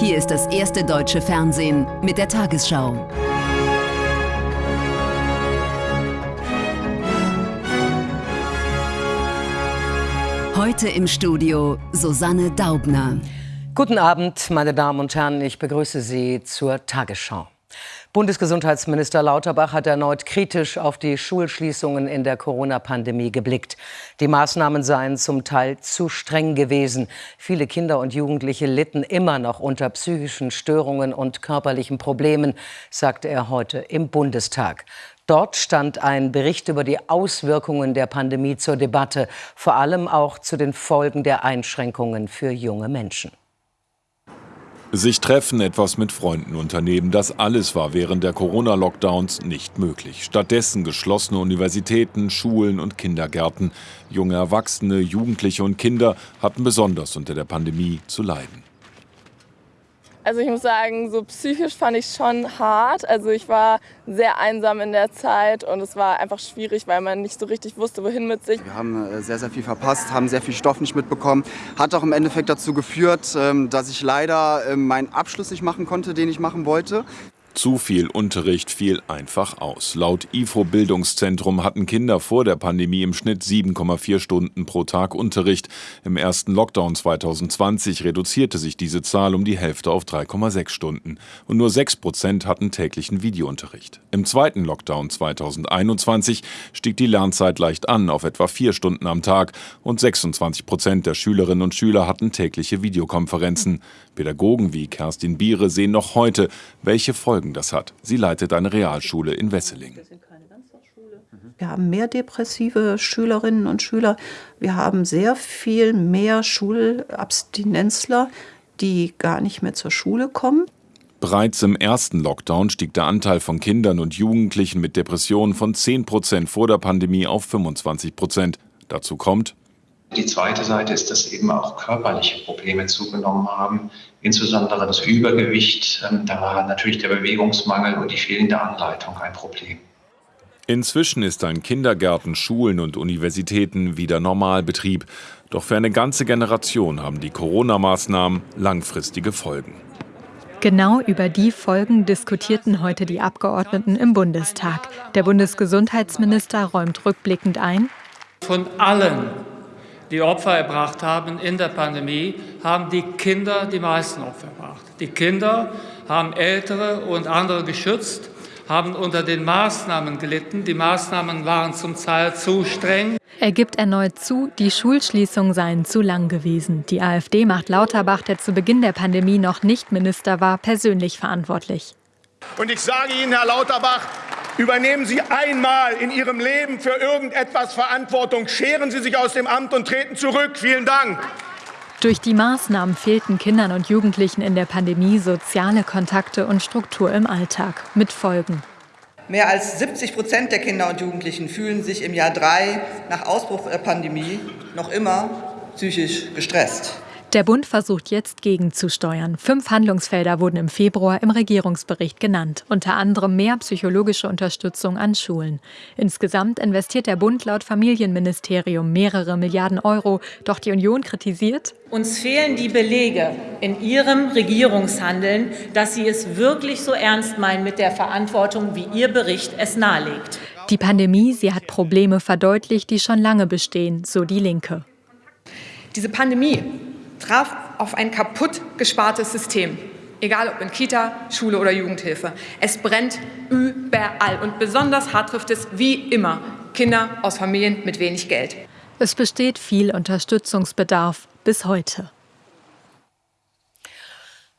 Hier ist das erste deutsche Fernsehen mit der Tagesschau. Heute im Studio Susanne Daubner. Guten Abend, meine Damen und Herren. Ich begrüße Sie zur Tagesschau. Bundesgesundheitsminister Lauterbach hat erneut kritisch auf die Schulschließungen in der Corona-Pandemie geblickt. Die Maßnahmen seien zum Teil zu streng gewesen. Viele Kinder und Jugendliche litten immer noch unter psychischen Störungen und körperlichen Problemen, sagte er heute im Bundestag. Dort stand ein Bericht über die Auswirkungen der Pandemie zur Debatte, vor allem auch zu den Folgen der Einschränkungen für junge Menschen. Sich treffen, etwas mit Freunden unternehmen, das alles war während der Corona-Lockdowns nicht möglich. Stattdessen geschlossene Universitäten, Schulen und Kindergärten. Junge Erwachsene, Jugendliche und Kinder hatten besonders unter der Pandemie zu leiden. Also ich muss sagen, so psychisch fand ich schon hart. Also ich war sehr einsam in der Zeit und es war einfach schwierig, weil man nicht so richtig wusste, wohin mit sich. Wir haben äh, sehr, sehr viel verpasst, haben sehr viel Stoff nicht mitbekommen. Hat auch im Endeffekt dazu geführt, ähm, dass ich leider ähm, meinen Abschluss nicht machen konnte, den ich machen wollte. Zu viel Unterricht fiel einfach aus. Laut IFO Bildungszentrum hatten Kinder vor der Pandemie im Schnitt 7,4 Stunden pro Tag Unterricht. Im ersten Lockdown 2020 reduzierte sich diese Zahl um die Hälfte auf 3,6 Stunden. Und nur 6 Prozent hatten täglichen Videounterricht. Im zweiten Lockdown 2021 stieg die Lernzeit leicht an auf etwa 4 Stunden am Tag und 26 Prozent der Schülerinnen und Schüler hatten tägliche Videokonferenzen. Pädagogen wie Kerstin Biere sehen noch heute, welche Folgen das hat. Sie leitet eine Realschule in Wesseling. Wir haben mehr depressive Schülerinnen und Schüler. Wir haben sehr viel mehr Schulabstinenzler, die gar nicht mehr zur Schule kommen. Bereits im ersten Lockdown stieg der Anteil von Kindern und Jugendlichen mit Depressionen von 10 Prozent vor der Pandemie auf 25 Prozent. Dazu kommt, die zweite Seite ist, dass eben auch körperliche Probleme zugenommen haben, insbesondere das Übergewicht. Ähm, da war natürlich der Bewegungsmangel und die fehlende Anleitung ein Problem. Inzwischen ist an Kindergärten, Schulen und Universitäten wieder Normalbetrieb. Doch für eine ganze Generation haben die Corona-Maßnahmen langfristige Folgen. Genau über die Folgen diskutierten heute die Abgeordneten im Bundestag. Der Bundesgesundheitsminister räumt rückblickend ein. Von allen die Opfer erbracht haben in der Pandemie, haben die Kinder die meisten Opfer erbracht. Die Kinder haben Ältere und andere geschützt, haben unter den Maßnahmen gelitten. Die Maßnahmen waren zum Teil zu streng. Er gibt erneut zu, die Schulschließungen seien zu lang gewesen. Die AfD macht Lauterbach, der zu Beginn der Pandemie noch nicht Minister war, persönlich verantwortlich. Und ich sage Ihnen, Herr Lauterbach, Übernehmen Sie einmal in Ihrem Leben für irgendetwas Verantwortung. Scheren Sie sich aus dem Amt und treten zurück. Vielen Dank. Durch die Maßnahmen fehlten Kindern und Jugendlichen in der Pandemie soziale Kontakte und Struktur im Alltag. Mit Folgen. Mehr als 70 Prozent der Kinder und Jugendlichen fühlen sich im Jahr drei nach Ausbruch der Pandemie noch immer psychisch gestresst. Der Bund versucht jetzt gegenzusteuern. Fünf Handlungsfelder wurden im Februar im Regierungsbericht genannt, unter anderem mehr psychologische Unterstützung an Schulen. Insgesamt investiert der Bund laut Familienministerium mehrere Milliarden Euro. Doch die Union kritisiert, uns fehlen die Belege in Ihrem Regierungshandeln, dass Sie es wirklich so ernst meinen mit der Verantwortung, wie Ihr Bericht es nahelegt. Die Pandemie, sie hat Probleme verdeutlicht, die schon lange bestehen, so die Linke. Diese Pandemie traf auf ein kaputt gespartes System. Egal ob in Kita, Schule oder Jugendhilfe. Es brennt überall und besonders hart trifft es wie immer Kinder aus Familien mit wenig Geld. Es besteht viel Unterstützungsbedarf bis heute.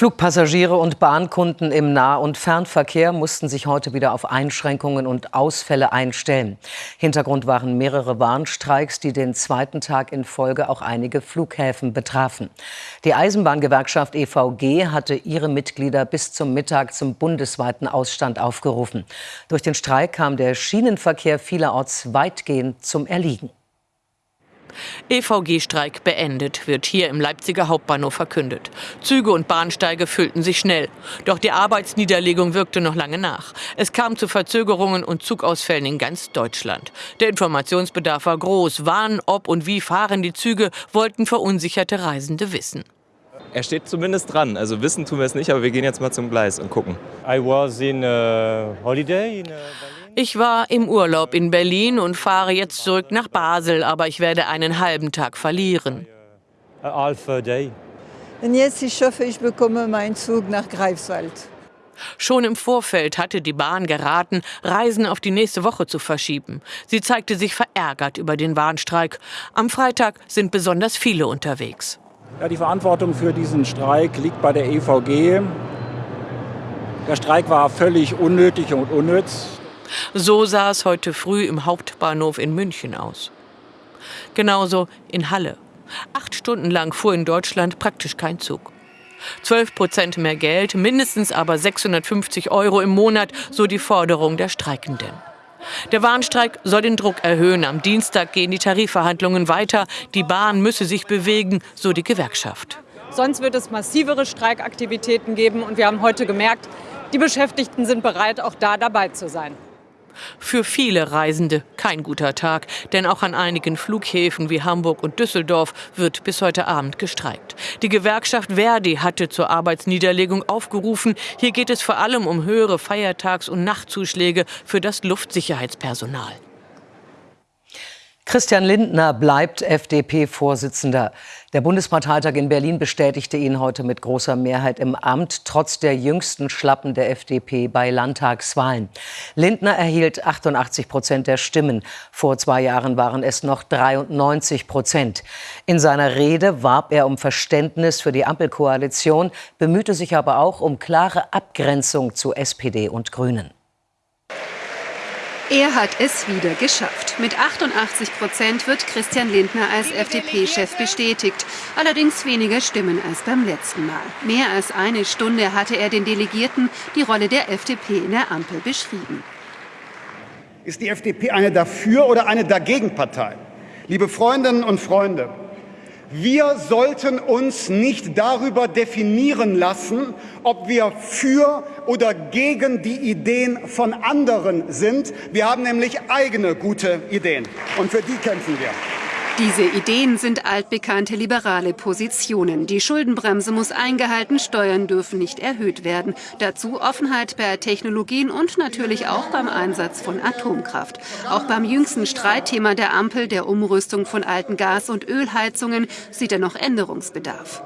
Flugpassagiere und Bahnkunden im Nah- und Fernverkehr mussten sich heute wieder auf Einschränkungen und Ausfälle einstellen. Hintergrund waren mehrere Warnstreiks, die den zweiten Tag in Folge auch einige Flughäfen betrafen. Die Eisenbahngewerkschaft EVG hatte ihre Mitglieder bis zum Mittag zum bundesweiten Ausstand aufgerufen. Durch den Streik kam der Schienenverkehr vielerorts weitgehend zum Erliegen. EVG-Streik beendet, wird hier im Leipziger Hauptbahnhof verkündet. Züge und Bahnsteige füllten sich schnell. Doch die Arbeitsniederlegung wirkte noch lange nach. Es kam zu Verzögerungen und Zugausfällen in ganz Deutschland. Der Informationsbedarf war groß. Wann, ob und wie fahren die Züge, wollten verunsicherte Reisende wissen. Er steht zumindest dran. Also wissen tun wir es nicht, aber wir gehen jetzt mal zum Gleis und gucken. I was in uh, holiday in uh, Ich war im Urlaub in Berlin und fahre jetzt zurück nach Basel, aber ich werde einen halben Tag verlieren. Und jetzt, ich hoffe, ich bekomme meinen Zug nach Greifswald. Schon im Vorfeld hatte die Bahn geraten, Reisen auf die nächste Woche zu verschieben. Sie zeigte sich verärgert über den Warnstreik. Am Freitag sind besonders viele unterwegs. Ja, die Verantwortung für diesen Streik liegt bei der EVG. Der Streik war völlig unnötig und unnütz. So sah es heute früh im Hauptbahnhof in München aus. Genauso in Halle. Acht Stunden lang fuhr in Deutschland praktisch kein Zug. 12 Prozent mehr Geld, mindestens aber 650 Euro im Monat, so die Forderung der Streikenden. Der Warnstreik soll den Druck erhöhen. Am Dienstag gehen die Tarifverhandlungen weiter. Die Bahn müsse sich bewegen, so die Gewerkschaft. Sonst wird es massivere Streikaktivitäten geben. Und wir haben heute gemerkt, die Beschäftigten sind bereit, auch da dabei zu sein. Für viele Reisende kein guter Tag, denn auch an einigen Flughäfen wie Hamburg und Düsseldorf wird bis heute Abend gestreikt. Die Gewerkschaft Verdi hatte zur Arbeitsniederlegung aufgerufen. Hier geht es vor allem um höhere Feiertags- und Nachtzuschläge für das Luftsicherheitspersonal. Christian Lindner bleibt FDP-Vorsitzender. Der Bundesparteitag in Berlin bestätigte ihn heute mit großer Mehrheit im Amt, trotz der jüngsten Schlappen der FDP bei Landtagswahlen. Lindner erhielt 88 Prozent der Stimmen. Vor zwei Jahren waren es noch 93 Prozent. In seiner Rede warb er um Verständnis für die Ampelkoalition, bemühte sich aber auch um klare Abgrenzung zu SPD und Grünen. Er hat es wieder geschafft. Mit 88 Prozent wird Christian Lindner als FDP-Chef bestätigt. Allerdings weniger Stimmen als beim letzten Mal. Mehr als eine Stunde hatte er den Delegierten die Rolle der FDP in der Ampel beschrieben. Ist die FDP eine Dafür- oder eine Dagegenpartei? Liebe Freundinnen und Freunde, wir sollten uns nicht darüber definieren lassen, ob wir für oder gegen die Ideen von anderen sind. Wir haben nämlich eigene gute Ideen und für die kämpfen wir. Diese Ideen sind altbekannte liberale Positionen. Die Schuldenbremse muss eingehalten, Steuern dürfen nicht erhöht werden. Dazu Offenheit bei Technologien und natürlich auch beim Einsatz von Atomkraft. Auch beim jüngsten Streitthema der Ampel, der Umrüstung von alten Gas- und Ölheizungen, sieht er noch Änderungsbedarf.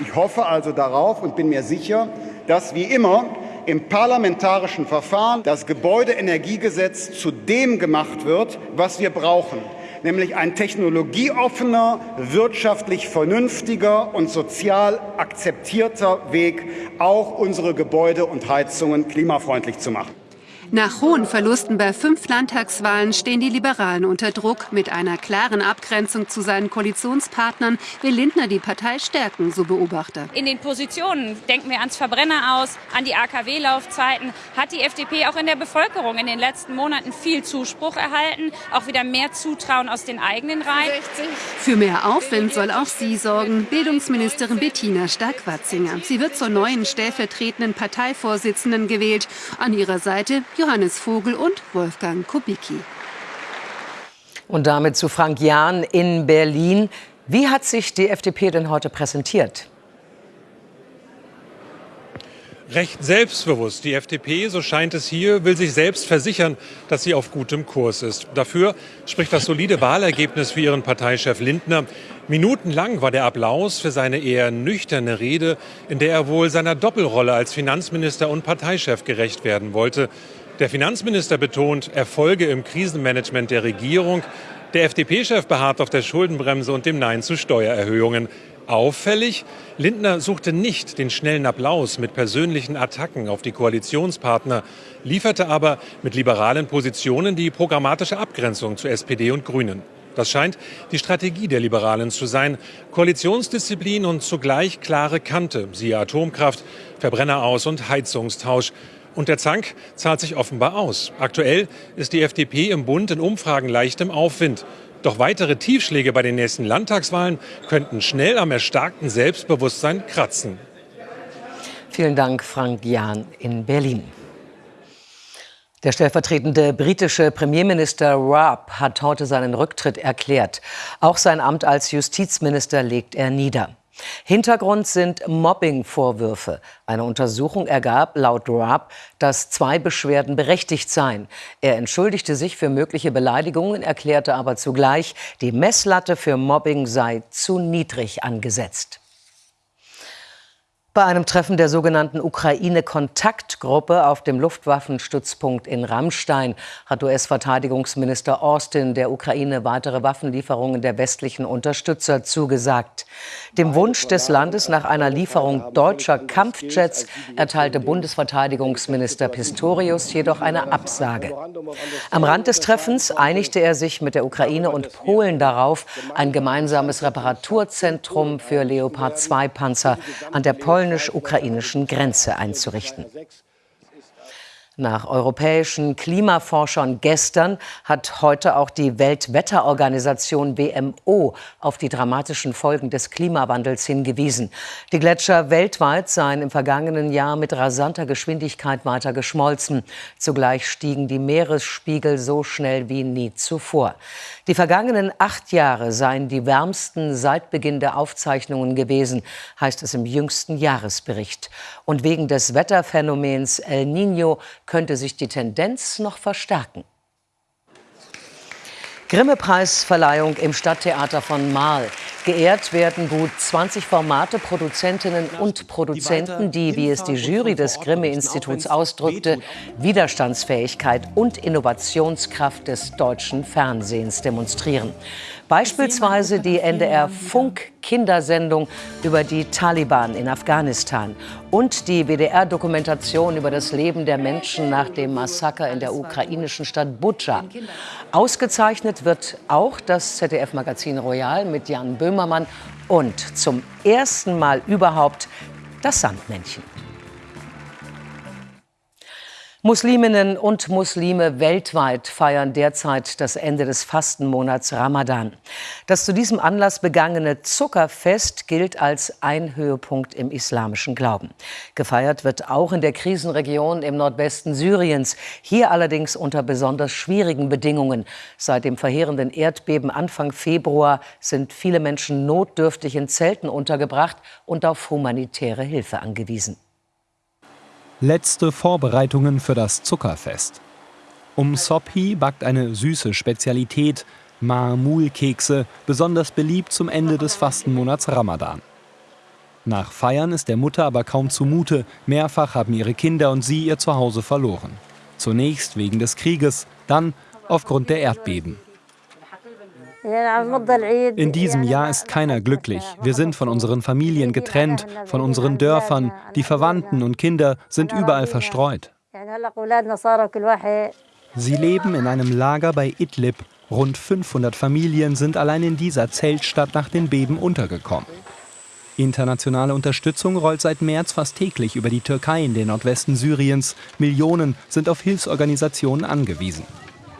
Ich hoffe also darauf und bin mir sicher, dass wie immer im parlamentarischen Verfahren das Gebäudeenergiegesetz zu dem gemacht wird, was wir brauchen nämlich ein technologieoffener, wirtschaftlich vernünftiger und sozial akzeptierter Weg, auch unsere Gebäude und Heizungen klimafreundlich zu machen. Nach hohen Verlusten bei fünf Landtagswahlen stehen die Liberalen unter Druck. Mit einer klaren Abgrenzung zu seinen Koalitionspartnern will Lindner die Partei stärken, so Beobachter. In den Positionen, denken wir ans Verbrenner aus, an die AKW-Laufzeiten, hat die FDP auch in der Bevölkerung in den letzten Monaten viel Zuspruch erhalten, auch wieder mehr Zutrauen aus den eigenen Reihen. Für mehr Aufwind soll auch sie sorgen, Bildungsministerin Bettina Stark-Watzinger. Sie wird zur neuen stellvertretenden Parteivorsitzenden gewählt. An ihrer Seite Johannes Vogel und Wolfgang Kubicki. Und damit zu Frank Jahn in Berlin. Wie hat sich die FDP denn heute präsentiert? recht selbstbewusst. Die FDP, so scheint es hier, will sich selbst versichern, dass sie auf gutem Kurs ist. Dafür spricht das solide Wahlergebnis für ihren Parteichef Lindner. Minutenlang war der Applaus für seine eher nüchterne Rede, in der er wohl seiner Doppelrolle als Finanzminister und Parteichef gerecht werden wollte. Der Finanzminister betont Erfolge im Krisenmanagement der Regierung. Der FDP-Chef beharrt auf der Schuldenbremse und dem Nein zu Steuererhöhungen. Auffällig, Lindner suchte nicht den schnellen Applaus mit persönlichen Attacken auf die Koalitionspartner, lieferte aber mit liberalen Positionen die programmatische Abgrenzung zu SPD und Grünen. Das scheint die Strategie der Liberalen zu sein. Koalitionsdisziplin und zugleich klare Kante, siehe Atomkraft, Verbrenner aus und Heizungstausch. Und der Zank zahlt sich offenbar aus. Aktuell ist die FDP im Bund in Umfragen leicht im Aufwind. Doch weitere Tiefschläge bei den nächsten Landtagswahlen könnten schnell am erstarkten Selbstbewusstsein kratzen. Vielen Dank, Frank Jahn in Berlin. Der stellvertretende britische Premierminister Raab hat heute seinen Rücktritt erklärt. Auch sein Amt als Justizminister legt er nieder. Hintergrund sind Mobbing-Vorwürfe. Eine Untersuchung ergab laut Raab, dass zwei Beschwerden berechtigt seien. Er entschuldigte sich für mögliche Beleidigungen, erklärte aber zugleich, die Messlatte für Mobbing sei zu niedrig angesetzt. Bei einem Treffen der sogenannten Ukraine-Kontaktgruppe auf dem Luftwaffenstützpunkt in Rammstein hat US-Verteidigungsminister Austin der Ukraine weitere Waffenlieferungen der westlichen Unterstützer zugesagt. Dem Wunsch des Landes nach einer Lieferung deutscher Kampfjets erteilte Bundesverteidigungsminister Pistorius jedoch eine Absage. Am Rand des Treffens einigte er sich mit der Ukraine und Polen darauf, ein gemeinsames Reparaturzentrum für Leopard-2-Panzer an der Pol polnisch-ukrainischen Grenze einzurichten. Nach europäischen Klimaforschern gestern hat heute auch die Weltwetterorganisation WMO auf die dramatischen Folgen des Klimawandels hingewiesen. Die Gletscher weltweit seien im vergangenen Jahr mit rasanter Geschwindigkeit weiter geschmolzen. Zugleich stiegen die Meeresspiegel so schnell wie nie zuvor. Die vergangenen acht Jahre seien die wärmsten seit Beginn der Aufzeichnungen gewesen, heißt es im jüngsten Jahresbericht. Und wegen des Wetterphänomens El Niño könnte sich die Tendenz noch verstärken. Grimme-Preisverleihung im Stadttheater von Marl. Geehrt werden gut 20 Formate, Produzentinnen und Produzenten, die, wie es die Jury des Grimme-Instituts ausdrückte, Widerstandsfähigkeit und Innovationskraft des deutschen Fernsehens demonstrieren. Beispielsweise die NDR Funk Kindersendung über die Taliban in Afghanistan und die WDR-Dokumentation über das Leben der Menschen nach dem Massaker in der ukrainischen Stadt Butscha. Ausgezeichnet wird auch das ZDF-Magazin Royal mit Jan Böhmermann und zum ersten Mal überhaupt das Sandmännchen. Musliminnen und Muslime weltweit feiern derzeit das Ende des Fastenmonats Ramadan. Das zu diesem Anlass begangene Zuckerfest gilt als ein Höhepunkt im islamischen Glauben. Gefeiert wird auch in der Krisenregion im Nordwesten Syriens, hier allerdings unter besonders schwierigen Bedingungen. Seit dem verheerenden Erdbeben Anfang Februar sind viele Menschen notdürftig in Zelten untergebracht und auf humanitäre Hilfe angewiesen letzte Vorbereitungen für das Zuckerfest. Um Sophi backt eine süße Spezialität, Ma'mul-Kekse, besonders beliebt zum Ende des Fastenmonats Ramadan. Nach Feiern ist der Mutter aber kaum zumute. Mehrfach haben ihre Kinder und sie ihr Zuhause verloren. Zunächst wegen des Krieges, dann aufgrund der Erdbeben. In diesem Jahr ist keiner glücklich. Wir sind von unseren Familien getrennt, von unseren Dörfern. Die Verwandten und Kinder sind überall verstreut. Sie leben in einem Lager bei Idlib. Rund 500 Familien sind allein in dieser Zeltstadt nach den Beben untergekommen. Internationale Unterstützung rollt seit März fast täglich über die Türkei in den Nordwesten Syriens. Millionen sind auf Hilfsorganisationen angewiesen.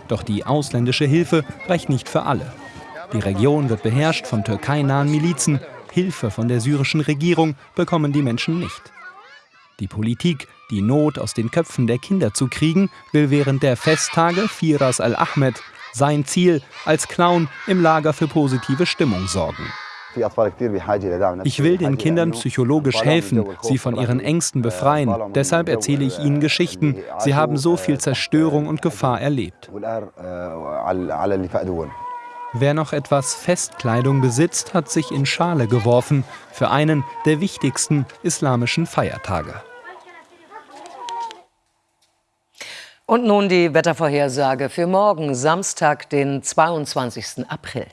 Doch die ausländische Hilfe reicht nicht für alle. Die Region wird beherrscht von türkeinahen Milizen. Hilfe von der syrischen Regierung bekommen die Menschen nicht. Die Politik, die Not aus den Köpfen der Kinder zu kriegen, will während der Festtage Firas al-Ahmed sein Ziel als Clown im Lager für positive Stimmung sorgen. Ich will den Kindern psychologisch helfen, sie von ihren Ängsten befreien. Deshalb erzähle ich ihnen Geschichten. Sie haben so viel Zerstörung und Gefahr erlebt. Wer noch etwas Festkleidung besitzt, hat sich in Schale geworfen für einen der wichtigsten islamischen Feiertage. Und nun die Wettervorhersage für morgen, Samstag, den 22. April.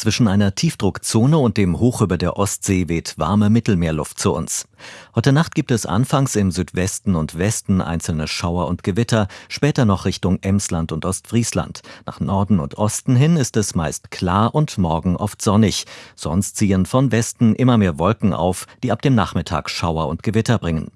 Zwischen einer Tiefdruckzone und dem Hoch über der Ostsee weht warme Mittelmeerluft zu uns. Heute Nacht gibt es anfangs im Südwesten und Westen einzelne Schauer und Gewitter, später noch Richtung Emsland und Ostfriesland. Nach Norden und Osten hin ist es meist klar und morgen oft sonnig. Sonst ziehen von Westen immer mehr Wolken auf, die ab dem Nachmittag Schauer und Gewitter bringen.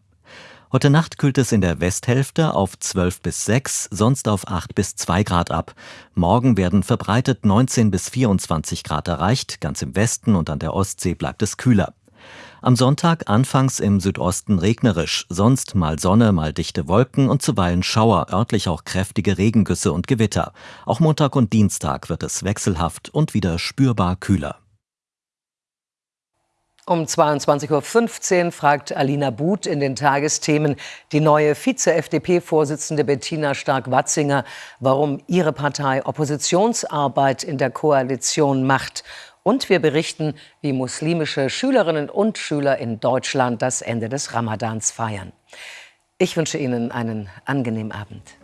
Heute Nacht kühlt es in der Westhälfte auf 12 bis 6, sonst auf 8 bis 2 Grad ab. Morgen werden verbreitet 19 bis 24 Grad erreicht, ganz im Westen und an der Ostsee bleibt es kühler. Am Sonntag anfangs im Südosten regnerisch, sonst mal Sonne, mal dichte Wolken und zuweilen Schauer, örtlich auch kräftige Regengüsse und Gewitter. Auch Montag und Dienstag wird es wechselhaft und wieder spürbar kühler. Um 22.15 Uhr fragt Alina But in den Tagesthemen die neue Vize-FDP-Vorsitzende Bettina Stark-Watzinger, warum ihre Partei Oppositionsarbeit in der Koalition macht. Und wir berichten, wie muslimische Schülerinnen und Schüler in Deutschland das Ende des Ramadans feiern. Ich wünsche Ihnen einen angenehmen Abend.